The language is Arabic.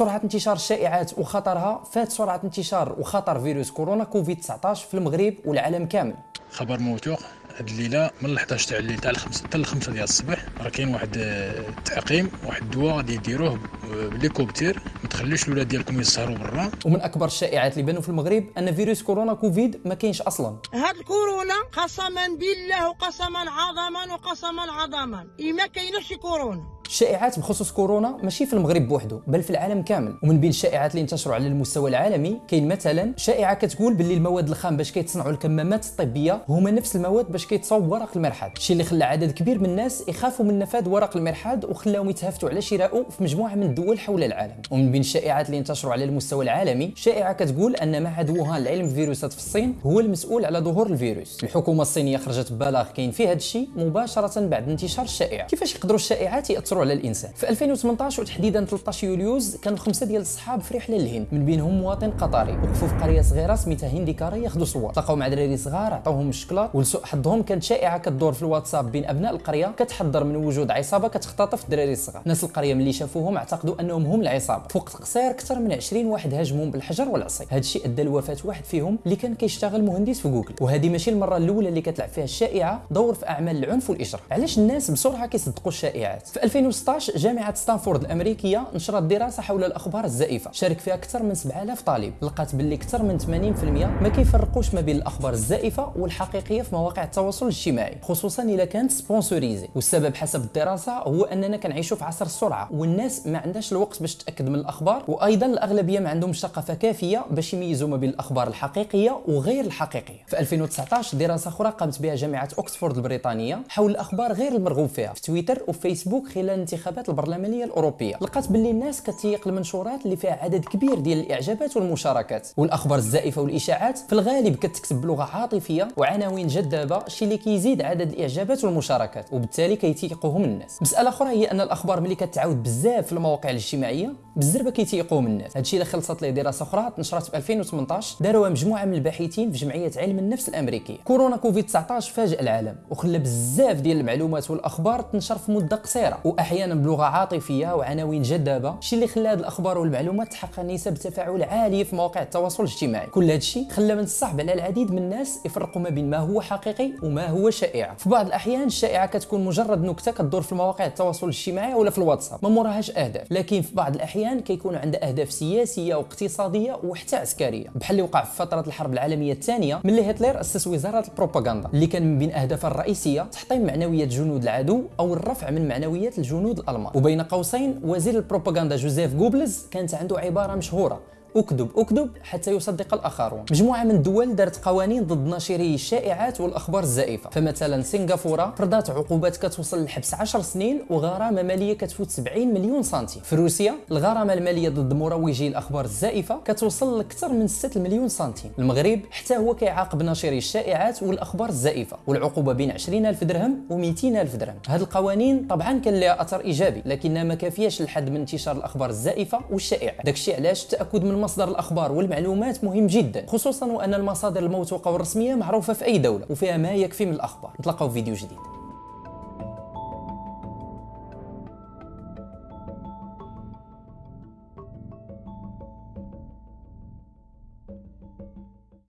سرعة انتشار الشائعات وخطرها. فات سرعة انتشار وخطر فيروس كورونا كوفيد 19 في المغرب والعالم كامل. خبر موثوق. هاد الليلة من 11 تاع الليل تاع الخمسة حتى الخمسة ديال الصباح راه كاين واحد آه، التعقيم واحد الدواء غادي يديروه بالهليكوبتر ما تخليوش الاولاد ديالكم يسهروا برا. ومن أكبر الشائعات اللي بانوا في المغرب أن فيروس كورونا كوفيد ما كاينش أصلا. هاد الكورونا قسما بالله وقسما عظما وقسما عظما. إيه ما كاينش كورونا. الشائعات بخصوص كورونا ماشي في المغرب بوحده بل في العالم كامل. ومن بين الشائعات اللي انتشروا على المستوى العالمي كاين مثلا شائعة كتقول باللي المواد الخام باش كيتصنعوا الكمامات الطبية هما نفس المواد باش كيتصاوب ورق المرحاض. الشيء اللي خلى عدد كبير من الناس يخافوا من نفاذ ورق المرحاض وخلاهم يتهافتوا على شرائه في مجموعة من الدول حول العالم. ومن بين الشائعات اللي انتشروا على المستوى العالمي شائعة كتقول أن معهد ووهان لعلم الفيروسات في الصين هو المسؤول على ظهور الفيروس. الحكومة الصينية خرجت ببلاغ كاين فيه هذا الشيء مباشرة بعد انتشار الشائعة. كيفاش يقدروا الشائعات يأثروا على الإنسان. في 2018 وتحديدا 13 يوليوز كانوا خمسة ديال الصحاب في رحله للهند من بينهم مواطن قطري وقفوا في قرية صغيرة سميتها هنديكاري ياخذوا صور. تلاقاو مع دراري صغار عطاوهم الشكلاط ولسوء حظهم كانت شائعة. كدور في الواتساب بين أبناء القرية كتحذر من وجود عصابة كتختطف الدراري الصغار ناس القرية ملي شافوهم اعتقدوا أنهم هم العصابة. في وقت قصير أكثر من 20 واحد هاجمهم بالحجر والعصي. هذا الشيء أدى لوفاة واحد فيهم اللي كان كيشتغل مهندس في جوجل. وهذه ماشي المرة الأولى اللي كتلعب فيها الشائعة دور في أعمال العنف والاجرام علاش الناس بسرعة كيصدقوا الشائعات؟ في 2016 جامعة ستانفورد الأمريكية نشرت دراسة حول الأخبار الزائفه شارك فيها أكثر من 7000 طالب. لقات باللي أكثر من 80% ما كيفرقوش ما بين الأخبار الزائفه والحقيقية في مواقع التواصل الاجتماعي خصوصا اذا كانت sponsorisées. والسبب حسب الدراسة هو أننا كنعيشوا في عصر السرعة والناس ما عندهاش الوقت باش تأكد من الأخبار وأيضا الأغلبية ما عندهمش ثقافة كافية باش يميزوا ما بين الأخبار الحقيقية وغير الحقيقية. في 2019 دراسة أخرى قامت بها جامعة اوكسفورد البريطانية حول الاخبار غير المرغوب فيها في تويتر وفيسبوك خلال الانتخابات البرلمانية الأوروبية. لقات باللي الناس كتيق المنشورات اللي فيها عدد كبير ديال الإعجابات والمشاركات. والأخبار الزائفة والإشاعات في الغالب كتكتب بلغة عاطفية وعناوين جذابة الشيء اللي كيزيد عدد الإعجابات والمشاركات وبالتالي كيتيقوهم الناس. مسألة أخرى هي أن الأخبار ملي كتعاود بزاف في المواقع الاجتماعية بالزربة كيتيقوهم الناس. هادشي اللي خلصت ليه دراسة أخرى نشرت في 2018 داروها مجموعة من الباحثين في جمعية علم النفس الأمريكية. كورونا كوفيد 19 فاجأ العالم وخلى بزاف ديال المعلومات والأخبار تنشر في مدة قصيرة. واحيانا بلغة عاطفية وعناوين جذابة. الشيء اللي خلى هذه الأخبار والمعلومات تحقق نسب تفاعل عاليه في مواقع التواصل الاجتماعي. كل هذا الشيء خلى من الصعب على العديد من الناس يفرقوا ما بين ما هو حقيقي وما هو شائعه في بعض الأحيان الشائعة كتكون مجرد نكتة كتدور في مواقع التواصل الاجتماعي ولا في الواتساب. ما موراهاش أهداف. لكن في بعض الأحيان كيكون عندها أهداف سياسية واقتصاديه وحتى عسكرية. بحال اللي وقع في فترة الحرب العالمية الثانية ملي هتلر أسس وزارة البروباغندا اللي كان من بين أهدافها الرئيسية تحطيم معنويات جنود العدو أو الرفع من معنويات الجنود الألمان. وبين قوسين وزير البروباغندا جوزيف جوبلز كانت عنده عبارة مشهورة. اكذب اكذب حتى يصدق الآخرون. مجموعة من الدول دارت قوانين ضد ناشري الشائعات والأخبار الزائفة. فمثلا سنغافورة فرضات عقوبات كتوصل للحبس 10 سنين وغرامة مالية كتفوت 70 مليون سنتيم. في روسيا الغرامة المالية ضد مروجي الأخبار الزائفة كتوصل لأكثر من 6 مليون سنتيم. المغرب حتى هو كيعاقب ناشري الشائعات والأخبار الزائفة. والعقوبة بين 20000 درهم و200000 درهم. هذه القوانين طبعا كان لها أثر إيجابي لكنها ما كافياش للحد من انتشار الأخبار الزائفة والشائعات داكشي علاش التاكد من مصدر الأخبار والمعلومات مهم جدا خصوصا وأن المصادر الموثوقة والرسمية معروفة في أي دولة وفيها ما يكفي من الأخبار. نتلاقاو في فيديو جديد.